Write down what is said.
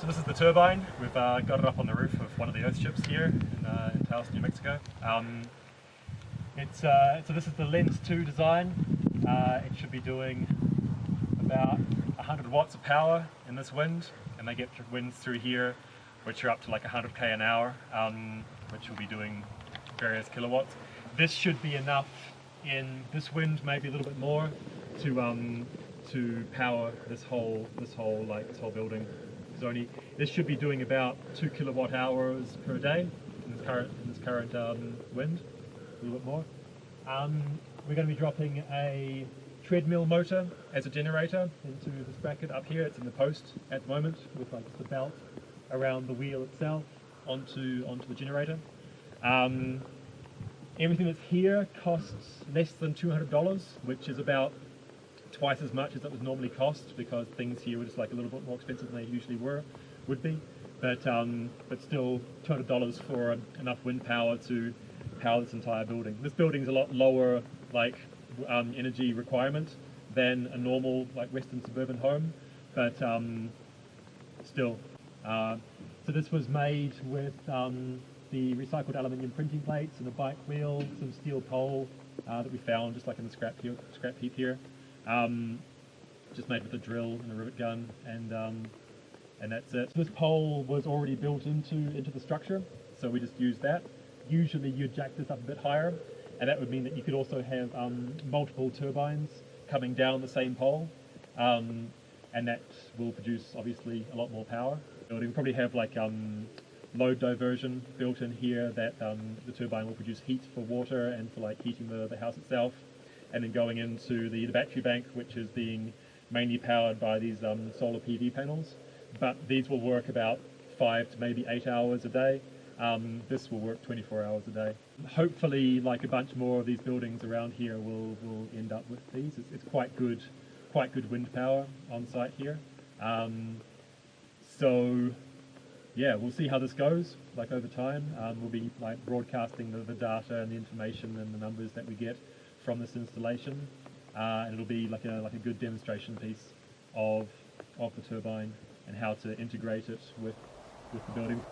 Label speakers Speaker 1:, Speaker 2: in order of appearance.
Speaker 1: So this is the turbine. We've uh, got it up on the roof of one of the Earthships here in, uh, in Taos, New Mexico. Um, it's, uh, so this is the Lenz 2 design. Uh, it should be doing about 100 watts of power in this wind, and they get winds through here which are up to like 100k an hour, um, which will be doing various kilowatts. This should be enough in this wind, maybe a little bit more, to um, to power this whole this whole like this whole building. It's only this should be doing about two kilowatt hours per day in this current in this current um, wind, a little bit more. Um, we're going to be dropping a treadmill motor as a generator into this bracket up here. It's in the post at the moment with like the belt around the wheel itself onto onto the generator. Um, everything that's here costs less than $200, which is about twice as much as it would normally cost because things here were just like a little bit more expensive than they usually were, would be. But um, but still $200 for enough wind power to power this entire building. This building is a lot lower like um, energy requirement than a normal like western suburban home, but um, still uh, so this was made with um, the recycled aluminium printing plates and a bike wheel, some steel pole uh, that we found just like in the scrap, scrap heap here. Um, just made with a drill and a rivet gun and um, and that's it. So this pole was already built into, into the structure, so we just used that. Usually you'd jack this up a bit higher, and that would mean that you could also have um, multiple turbines coming down the same pole, um, and that will produce obviously a lot more power building. We probably have like um, load diversion built in here that um, the turbine will produce heat for water and for like heating the, the house itself. And then going into the, the battery bank, which is being mainly powered by these um, solar PV panels. But these will work about five to maybe eight hours a day. Um, this will work 24 hours a day. Hopefully, like a bunch more of these buildings around here will, will end up with these. It's, it's quite good, quite good wind power on site here. Um, so yeah, we'll see how this goes, like over time. Um, we'll be like broadcasting the, the, data and the information and the numbers that we get from this installation. Uh, and it'll be like a, like a good demonstration piece of, of the turbine and how to integrate it with, with the building.